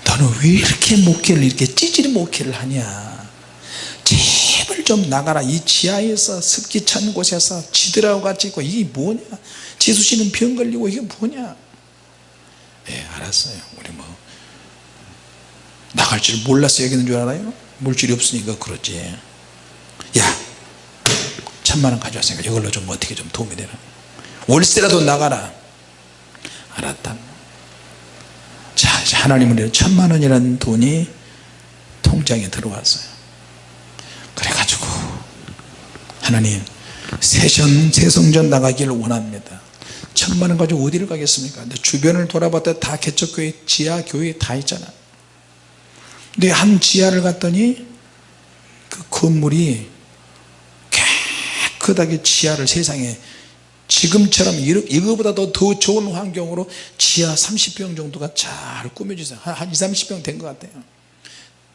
너는 왜 이렇게 목회를 이렇게 찌질이 목회를 하냐. 제발 좀 나가라. 이 지하에서 습기 찬 곳에서 지들하고 같이 있고 이게 뭐냐. 지수씨는 병 걸리고 이게 뭐냐. 예 알았어요. 우리 뭐 나갈 줄 몰랐어 여기는 줄 알아요? 물질이 없으니까 그렇지. 야 천만원 가져왔으니까 이걸로 좀 어떻게 좀 도움이 되나. 월세라도 나가라. 알았다. 자 하나님은 천만원이라는 돈이 통장에 들어왔어요. 그래가지고 하나님 세션 세성전 나가기를 원합니다. 천만원 가지고 어디를 가겠습니까? 근데 주변을 돌아봤더니 다 개척교회 지하 교회 다 있잖아. 근데 한 지하를 갔더니 그 건물이 깨끗하게 지하를 세상에 지금처럼 이거보다도 더 좋은 환경으로 지하 30평 정도가 잘 꾸며져 한 20, 30평 된 것 같아요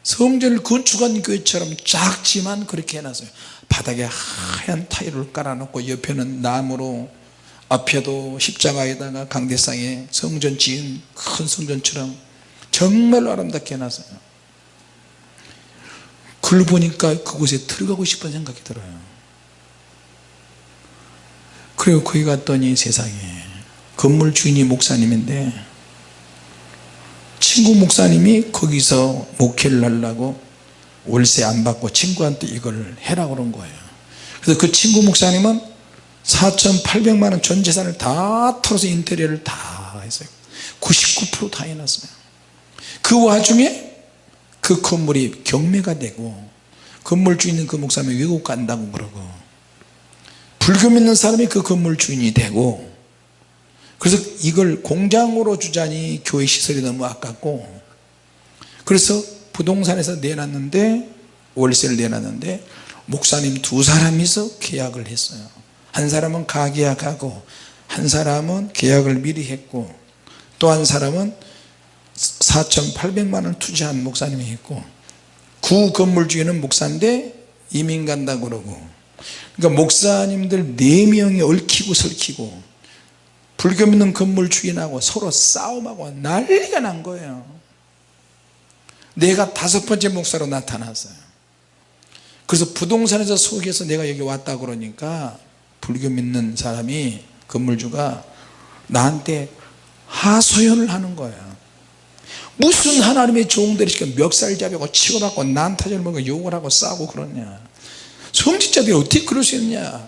성전을 건축한 교회처럼 작지만 그렇게 해놨어요. 바닥에 하얀 타일을 깔아놓고 옆에는 나무로 앞에도 십자가에다가 강대상에 성전 지은 큰 성전처럼 정말 아름답게 해놨어요. 그걸 보니까 그곳에 들어가고 싶은 생각이 들어요. 그리고 거기 갔더니 세상에 건물 주인이 목사님인데 친구 목사님이 거기서 목회를 하려고 월세 안 받고 친구한테 이걸 해라 그런 거예요. 그래서 그 친구 목사님은 4,800만원 전 재산을 다 털어서 인테리어를 다 했어요. 99%다 해놨어요. 그 와중에 그 건물이 경매가 되고 건물 주인은 그 목사님이 외국 간다고 그러고 불교 믿는 사람이 그 건물 주인이 되고 그래서 이걸 공장으로 주자니 교회 시설이 너무 아깝고 그래서 부동산에서 내놨는데 월세를 내놨는데 목사님 두 사람이서 계약을 했어요. 한 사람은 가계약하고 한 사람은 계약을 미리 했고 또 한 사람은 4,800만 원 투자한 목사님이 있고 구 건물 주인은 목사인데 이민 간다 그러고. 그러니까 목사님들 4명이 얽히고 설키고 불교 믿는 건물 주인하고 서로 싸움하고 난리가 난 거예요. 내가 다섯 번째 목사로 나타났어요. 그래서 부동산에서 속에서 내가 여기 왔다 그러니까 불교 믿는 사람이 건물주가 나한테 하소연을 하는 거예요. 무슨 하나님의 종들이 지금 멱살잡이고 치고받고 난타전을 먹고 욕을 하고 싸우고 그러냐. 성직자들이 어떻게 그럴 수 있냐.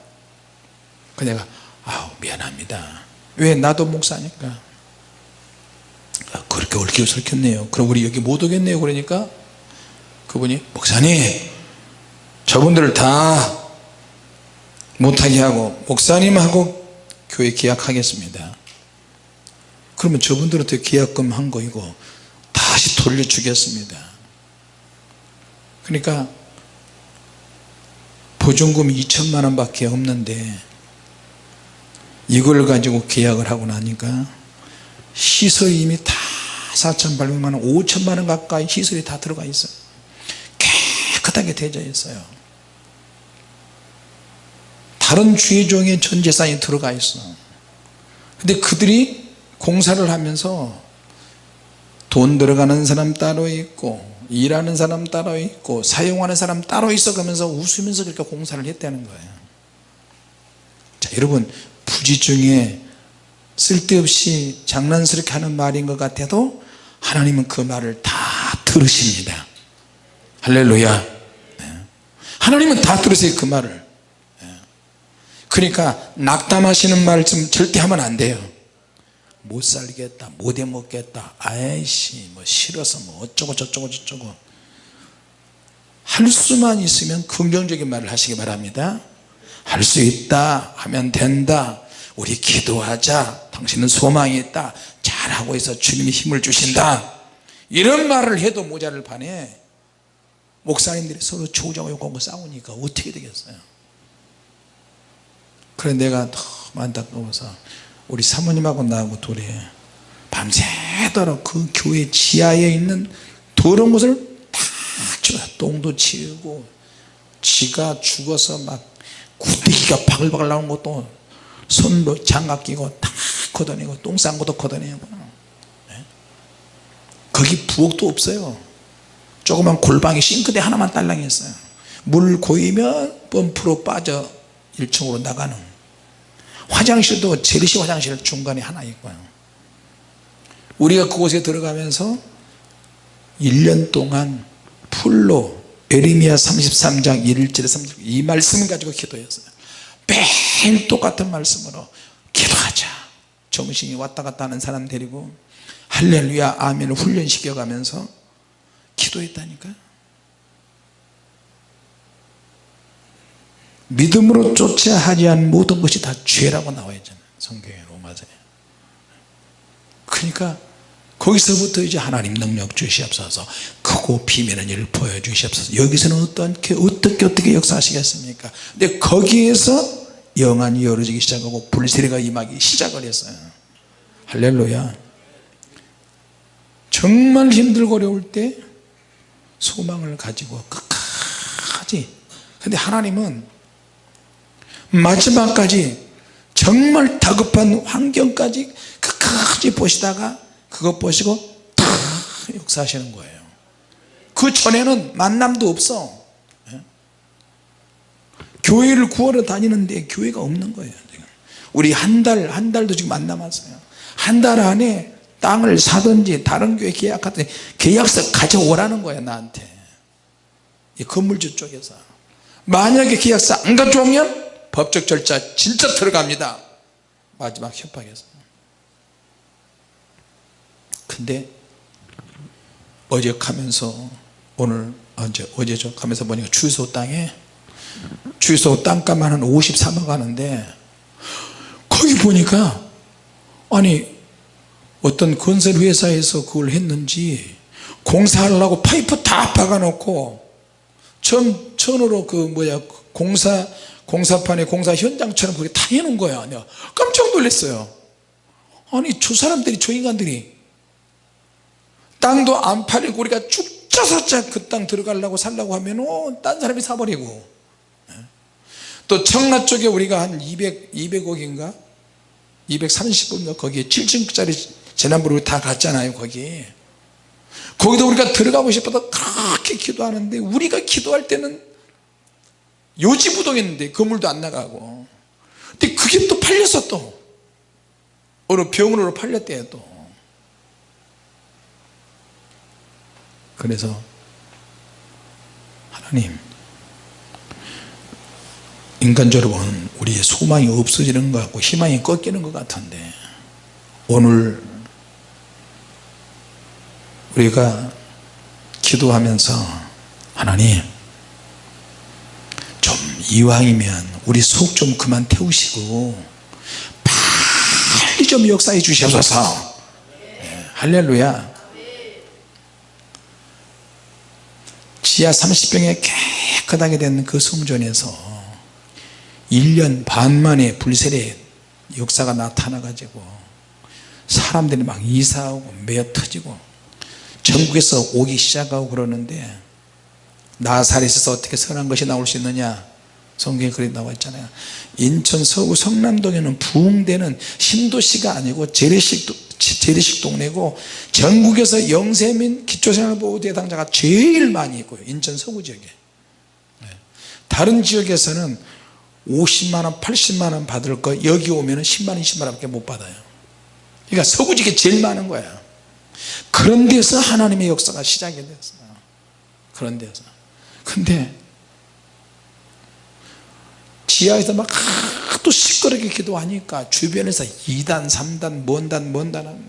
그 내가 아우 미안합니다 왜 나도 목사니까? 아, 그렇게 얽혀 설켰네요. 그럼 우리 여기 못 오겠네요. 그러니까 그분이 목사님 저분들을 다 못하게 하고 목사님하고 교회 계약하겠습니다. 그러면 저분들한테 계약금 한 거이고 다시 돌려주겠습니다. 그러니까 보증금이 2천만 원 밖에 없는데 이걸 가지고 계약을 하고 나니까 시설이 이미 다 4,800만 원 5천만 원 가까이 시설이 다 들어가 있어요. 깨끗하게 되어 있어요. 다른 주의종의 전 재산이 들어가 있어. 근데 그들이 공사를 하면서 돈 들어가는 사람 따로 있고 일하는 사람 따로 있고 사용하는 사람 따로 있어 가면서 웃으면서 그렇게 공사를 했다는 거예요. 자 여러분 부지 중에 쓸데없이 장난스럽게 하는 말인 것 같아도 하나님은 그 말을 다 들으십니다. 할렐루야. 네. 하나님은 다 들으세요 그 말을. 네. 그러니까 낙담하시는 말씀 절대 하면 안 돼요. 못 살겠다 못 해먹겠다. 아이씨 뭐 싫어서 뭐 어쩌고 저쩌고 저쩌고. 할 수만 있으면 긍정적인 말을 하시기 바랍니다. 할 수 있다 하면 된다 우리 기도하자. 당신은 소망이 있다. 잘하고 있어. 주님이 힘을 주신다. 이런 말을 해도 모자를 판에 목사님들이 서로 조정하고 욕하고 싸우니까 어떻게 되겠어요? 그래 내가 너무 안타까워서 우리 사모님하고 나하고 둘이 밤새도록 그 교회 지하에 있는 더러운 것을 다 똥도 치우고 지가 죽어서 막 구데기가 바글바글 나오는 것도 손로 장갑 끼고 다 걷어내고 똥 싼 것도 걷어내고. 네? 거기 부엌도 없어요. 조그만 골방에 싱크대 하나만 딸랑했어요. 물 고이면 펌프로 빠져 1층으로 나가는 화장실도 제르시 화장실 중간에 하나 있고요. 우리가 그곳에 들어가면서 1년 동안 풀로 에리미야 33장 1절에 3절 이 말씀을 가지고 기도했어요 매일 똑같은 말씀으로 기도하자. 정신이 왔다 갔다 하는 사람 데리고 할렐루야 아멘을 훈련시켜 가면서 기도했다니까요. 믿음으로 쫓아 하지 않은 모든 것이 다 죄라고 나와 있잖아요 성경에 로마서에. 그러니까 거기서부터 이제 하나님 능력 주시옵소서 크고 비밀한 일을 보여주시옵소서. 여기서는 어떻게 어떻게 어떻게 역사하시겠습니까? 근데 거기에서 영안이 열어지기 시작하고 불세례가 임하기 시작을 했어요. 할렐루야. 정말 힘들고 어려울 때 소망을 가지고 끝까지. 근데 하나님은 마지막까지 정말 다급한 환경까지 끝까지 보시다가 그것 보시고 다 역사하시는 거예요. 그 전에는 만남도 없어. 예? 교회를 구하러 다니는데 교회가 없는 거예요 우리 한 달 한 달도 지금 안 남았어요. 한 달 안에 땅을 사든지 다른 교회 계약하든지 계약서 가져오라는 거야 나한테. 이 건물주 쪽에서. 만약에 계약서 안 가져오면 법적 절차 진짜 들어갑니다. 마지막 협박에서. 근데 어제 가면서 오늘 언제 어제죠 가면서 보니까 주유소 땅에 주유소 땅값만 한 53억 하는데 거기 보니까 아니 어떤 건설 회사에서 그걸 했는지 공사하려고 파이프 다 박아 놓고 천, 천으로 그 뭐야 공사 공사판에 공사 현장처럼 그렇게 다 해놓은 거야 내가 깜짝 놀랐어요 아니 저 사람들이 저 인간들이 땅도 안 팔리고 우리가 죽자사자 그 땅 들어가려고 살라고 하면 어, 딴 사람이 사버리고 예. 또 청라 쪽에 우리가 한 200, 200억인가? 230억인가? 거기에 7층짜리 재난부로 다 갔잖아요 거기. 거기도 우리가 들어가고 싶어서 그렇게 기도하는데 우리가 기도할 때는 요지부동했는데 건물도 안 나가고. 근데 그게 또 팔렸어 또 어느 병원으로 팔렸대요 또. 그래서 하나님 인간적으로 보면 우리의 소망이 없어지는 것 같고 희망이 꺾이는 것 같은데 오늘 우리가 기도하면서 하나님 좀 이왕이면 우리 속 좀 그만 태우시고 빨리 좀 역사해 주시옵소서. 네, 할렐루야. 지하 30평에 깨끗하게 된 그 성전에서 1년 반 만에 불세례 역사가 나타나 가지고 사람들이 막 이사하고 매어 터지고 전국에서 오기 시작하고 그러는데 나사렛에서 어떻게 선한 것이 나올 수 있느냐? 성경에 그리 나와 있잖아요. 인천 서구 성남동에는 부흥되는 신도시가 아니고 재래식, 재래식 동네고 전국에서 영세민 기초생활보호 대상자가 제일 많이 있고요. 인천 서구 지역에. 네. 다른 지역에서는 50만원 80만원 받을 거 여기 오면 10만원 20만원 밖에 못 받아요. 그러니까 서구 지역에 제일 많은 거예요 그런 데서 하나님의 역사가 시작이 됐어요. 그런 데서. 근데 지하에서 막 하도 시끄럽게 기도하니까 주변에서 2단 3단 뭔단 뭔단 하고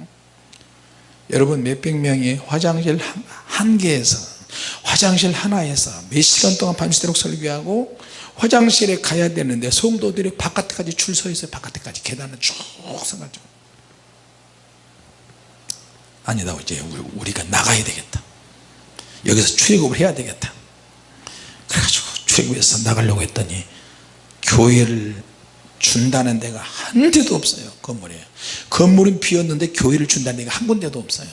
여러분 몇백 명이 화장실 한, 한 개에서 화장실 하나에서 몇 시간 동안 밤새도록 설교하고 화장실에 가야 되는데 성도들이 바깥까지 줄 서 있어요. 바깥까지 계단을 쭉 서가지고. 아니다 이제 우리가 나가야 되겠다. 여기서 출애굽을 해야 되겠다. 그래가지고 출애굽해서 나가려고 했더니 교회를 준다는 데가 한 대도 없어요 건물에. 건물은 비었는데 교회를 준다는 데가 한 군데도 없어요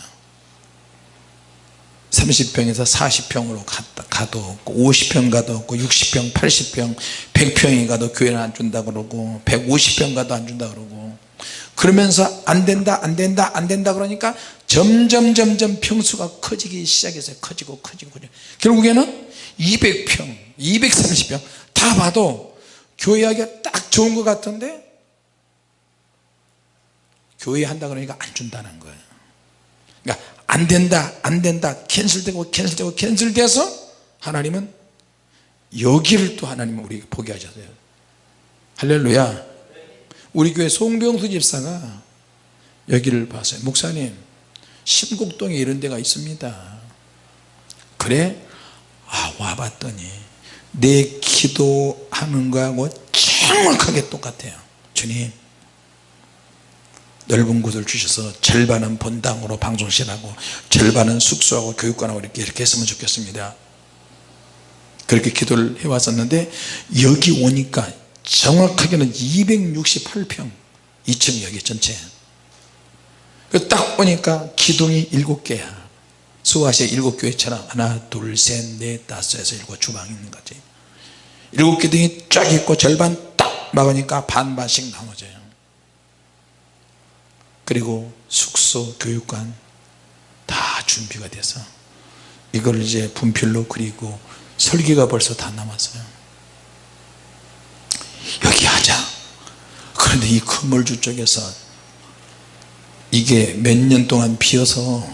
30평에서 40평으로 갔다, 가도 없고 50평 가도 없고 60평 80평 100평이 가도 교회는 안 준다 그러고 150평 가도 안 준다 그러고. 그러면서 안 된다 안 된다 안 된다 그러니까 점점 점점 평수가 커지기 시작했어요 커지고 커지고 커지고. 결국에는 200평 230평 다 봐도 교회하기가 딱 좋은 것 같은데 교회 한다 그러니까 안 준다는 거예요. 그러니까 안 된다 안 된다. 캔슬되고 캔슬되고 캔슬돼서 하나님은 여기를 또 하나님은 우리에게 보게 하셨어요. 할렐루야. 우리 교회 송병수 집사가 여기를 봤어요. 목사님 심곡동에 이런 데가 있습니다. 그래? 아 와봤더니 내 기도하는 거하고 정확하게 똑같아요. 주님 넓은 곳을 주셔서 절반은 본당으로 방송실하고 절반은 숙소하고 교육관하고 이렇게 이렇게 했으면 좋겠습니다. 그렇게 기도를 해왔었는데 여기 오니까 정확하게는 268평 2층 여기 전체. 그딱 보니까 기둥이 7개야. 수화시에 7교회처럼 하나 둘셋넷 다섯 여섯 일곱 주방이 있는 거지. 7기둥이 쫙 있고 절반 딱 막으니까 반반씩 나눠져요 그리고 숙소 교육관 다 준비가 돼서 이걸 이제 분필로 그리고 설계가 벌써 다 남았어요. 여기 하자. 그런데 이 건물주 쪽에서 이게 몇 년 동안 비어서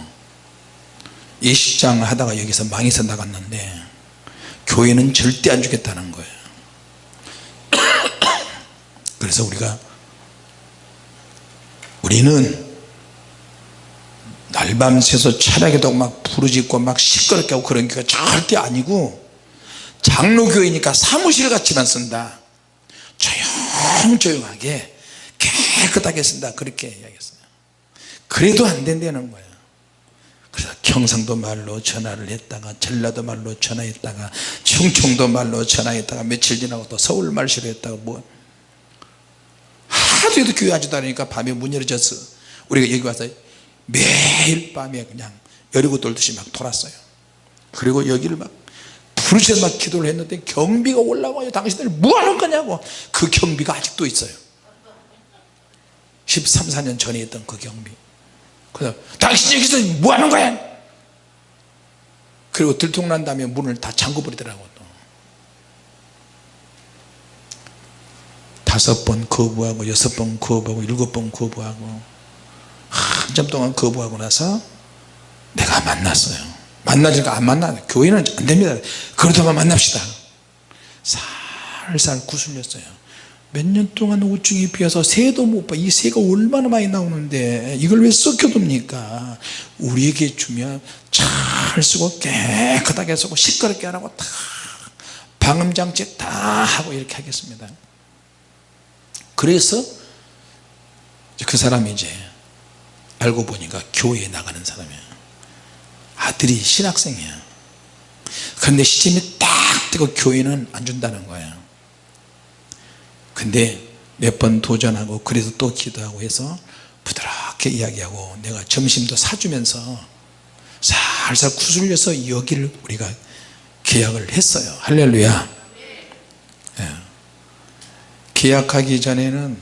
예식장 하다가 여기서 망해서 나갔는데 교회는 절대 안 주겠다는 거예요. 그래서 우리가 우리는 날밤 새서 철학에도 막 부르짖고 막 시끄럽게 하고 그런 게 절대 아니고 장로교회니까 사무실 같이만 쓴다. 조용조용하게 깨끗하게 쓴다. 그렇게 이야기했어요. 그래도 안 된다는 거예요. 그래서 경상도 말로 전화를 했다가 전라도 말로 전화했다가 충청도 말로 전화했다가 며칠 지나고 또 서울 말씨로 했다가 뭐 하도 해도 교회 하지도 않으니까 밤에 문 열어져서 우리가 여기 와서 매일 밤에 그냥 여리고 돌듯이 막 돌았어요. 그리고 여기를 막 부르셔서 막 기도를 했는데 경비가 올라와요. 당신들 뭐하는 거냐고. 그 경비가 아직도 있어요. 13, 14년 전에 했던 그 경비. 그래서 당신 여기서 뭐하는 거야? 그리고 들통난 다음에 문을 다 잠궈버리더라고 또 다섯 번 거부하고 여섯 번 거부하고 일곱 번 거부하고 한참 동안 거부하고 나서 내가 만났어요. 만나지가 안 만나 교회는 안 됩니다. 그러다만 만납시다. 살살 구슬렸어요. 몇 년 동안 우중이 비어서 새도 못봐이 새가 얼마나 많이 나오는데 이걸 왜 썩혀둡니까? 우리에게 주면 잘 쓰고 깨끗하게 쓰고 시끄럽게 안 하고 다 방음장치 다 하고 이렇게 하겠습니다 그래서 그 사람이 이제 알고 보니까 교회에 나가는 사람이야 아들이 신학생이야 그런데 시점이 딱 되고 교회는 안 준다는 거야 근데 몇 번 도전하고 그래서 또 기도하고 해서 부드럽게 이야기하고 내가 점심도 사주면서 살살 구슬려서 여기를 우리가 계약을 했어요. 할렐루야. 예. 계약하기 전에는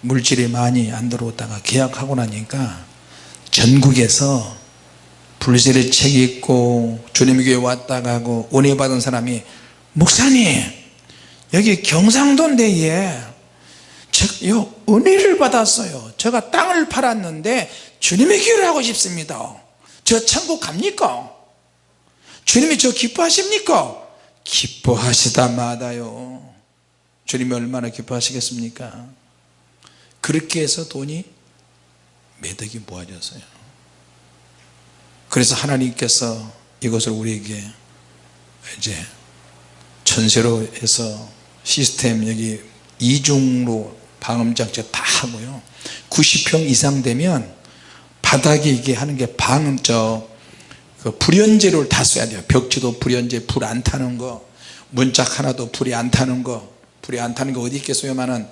물질이 많이 안 들어오다가 계약하고 나니까 전국에서 불세례 책이 있고 주님 교회 왔다 가고 은혜 받은 사람이 목사님 여기 경상도인데 저 은혜를 받았어요. 제가 땅을 팔았는데 주님의 교회를 하고 싶습니다. 저 천국 갑니까? 주님이 저 기뻐하십니까? 기뻐하시다 마다요 주님이 얼마나 기뻐하시겠습니까? 그렇게 해서 돈이 매덕이 모아졌어요. 그래서 하나님께서 이것을 우리에게 이제 전세로 해서 시스템 여기 이중로 방음장치 다 하고요. 90평 이상 되면 바닥에 이게 하는 게 방음 저그 불연재료를 다 써야 돼요. 벽지도 불연재 불 안 타는 거 문짝 하나도 불이 안 타는 거 불이 안 타는 거 어디 있겠어요만은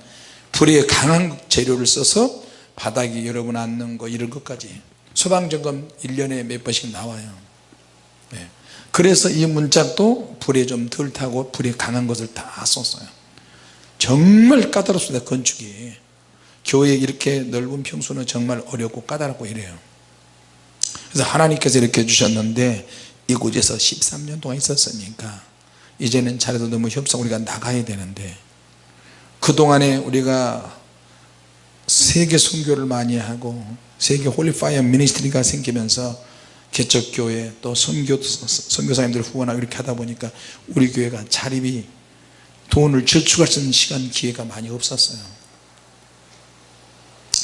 불에 강한 재료를 써서 바닥에 여러분 앉는 거 이런 것까지. 소방점검 1년에 몇 번씩 나와요. 네. 그래서 이 문짝도 불에 좀 덜 타고 불이 강한 것을 다 썼어요. 정말 까다롭습니다 건축이. 교회 이렇게 넓은 평수는 정말 어렵고 까다롭고 이래요. 그래서 하나님께서 이렇게 해주셨는데 이곳에서 13년 동안 있었으니까 이제는 자리도 너무 협소해서 우리가 나가야 되는데 그동안에 우리가 세계 선교를 많이 하고 세계 Holy Fire Ministry가 생기면서 개척교회 또 선교, 선교사님들 후원하고 이렇게 하다 보니까 우리 교회가 자립이 돈을 저축할 수 있는 시간 기회가 많이 없었어요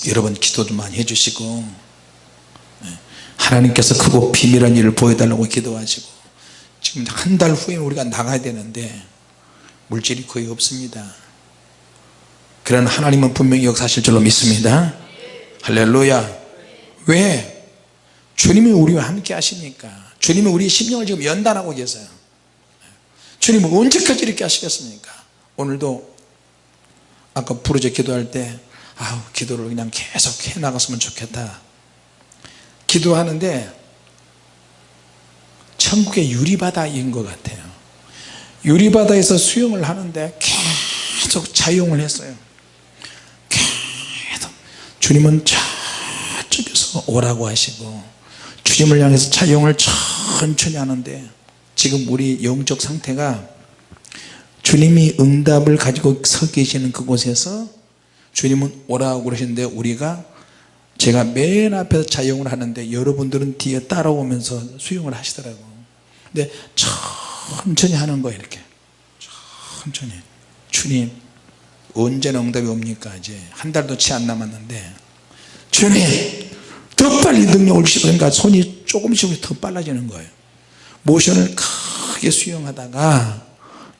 여러분 기도 좀 많이 해주시고 네. 하나님께서 크고 비밀한 일을 보여달라고 기도하시고 지금 한 달 후에 우리가 나가야 되는데 물질이 거의 없습니다 그런 하나님은 분명히 역사하실 줄로 믿습니다. 할렐루야. 왜? 주님이 우리와 함께 하시니까. 주님이 우리의 심령을 지금 연단하고 계세요. 주님은 언제까지 이렇게 하시겠습니까? 오늘도 아까 부르짖 기도할 때 아우 기도를 그냥 계속 해 나갔으면 좋겠다. 기도하는데 천국의 유리바다인 것 같아요. 유리바다에서 수영을 하는데 계속 자용을 했어요 주님은 저쪽에서 오라고 하시고 주님을 향해서 자용을 천천히 하는데 지금 우리 영적 상태가 주님이 응답을 가지고 서 계시는 그곳에서 주님은 오라고 그러시는데 우리가 제가 맨 앞에서 자영을 하는데 여러분들은 뒤에 따라오면서 수영을 하시더라고. 근데 천천히 하는 거예요 이렇게. 천천히. 주님 언제나 응답이 옵니까? 이제 한 달도 채 안 남았는데 주님 더 빨리 능력을 주시고 그러니까 손이 조금씩 더 빨라지는 거예요 모션을 크게 수영하다가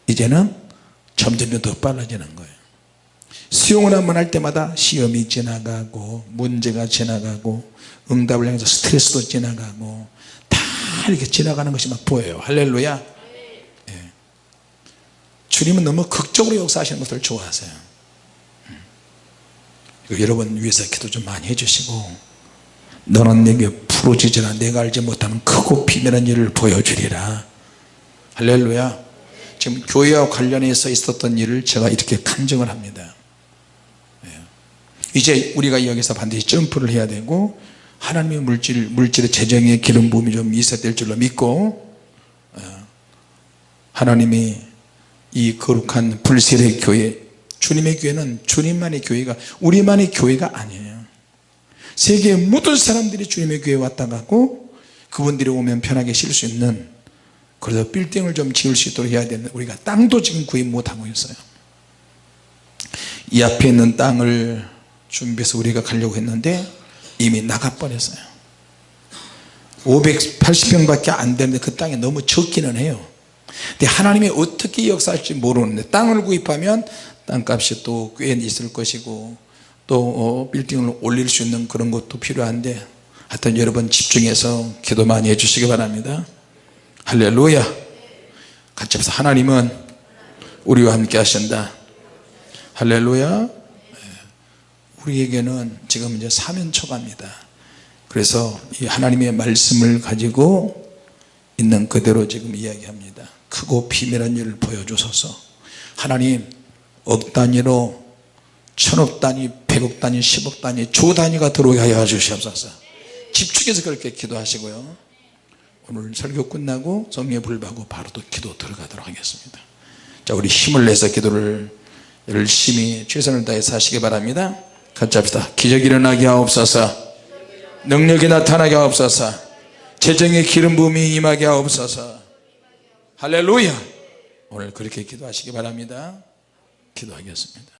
이제는 점점 더 빨라지는 거예요 수영을 한번 할 때마다 시험이 지나가고 문제가 지나가고 응답을 향해서 스트레스도 지나가고 다 이렇게 지나가는 것이 막 보여요 할렐루야 예. 주님은 너무 극적으로 역사하시는 것을 좋아하세요 음. 여러분 위해서 기도 좀 많이 해주시고 너는 내게 부러지지나 내가 알지 못하는 크고 비밀한 일을 보여주리라. 할렐루야. 지금 교회와 관련해서 있었던 일을 제가 이렇게 간증을 합니다. 예. 이제 우리가 여기서 반드시 점프를 해야 되고 하나님의 물질, 물질의 재정의 기름 부음이 좀 있어야 될 줄로 믿고 어, 하나님이 이 거룩한 불세례 교회 주님의 교회는 주님만의 교회가 우리만의 교회가 아니에요. 세계의 모든 사람들이 주님의 교회에 왔다 가고 그분들이 오면 편하게 쉴 수 있는 그래서 빌딩을 좀 지을 수 있도록 해야 되는데 우리가 땅도 지금 구입 못하고 있어요. 이 앞에 있는 땅을 준비해서 우리가 가려고 했는데 이미 나가버렸어요. 580평 밖에 안 되는데 그 땅이 너무 적기는 해요. 근데 하나님이 어떻게 역사할지 모르는데 땅을 구입하면 땅값이 또 꽤 있을 것이고 또 어, 빌딩을 올릴 수 있는 그런 것도 필요한데 하여튼 여러분 집중해서 기도 많이 해주시기 바랍니다. 할렐루야. 같이 합시다. 하나님은 우리와 함께 하신다. 할렐루야. 예. 우리에게는 지금 이제 사면초가입니다. 그래서 이 하나님의 말씀을 가지고 있는 그대로 지금 이야기합니다. 크고 비밀한 일을 보여주소서. 하나님 억 단위로 천억 단위 백억 단위 십억 단위 조 단위가 들어오게 하여 주시옵소서. 집중해서 그렇게 기도하시고요. 오늘 설교 끝나고 성령의 불 받고 바로 또 기도 들어가도록 하겠습니다. 자 우리 힘을 내서 기도를 열심히 최선을 다해서 하시기 바랍니다. 같이 합시다. 기적이 일어나게 하옵소서. 능력이 나타나게 하옵소서. 재정의 기름 부음이 임하게 하옵소서. 할렐루야. 오늘 그렇게 기도하시기 바랍니다 기도하겠습니다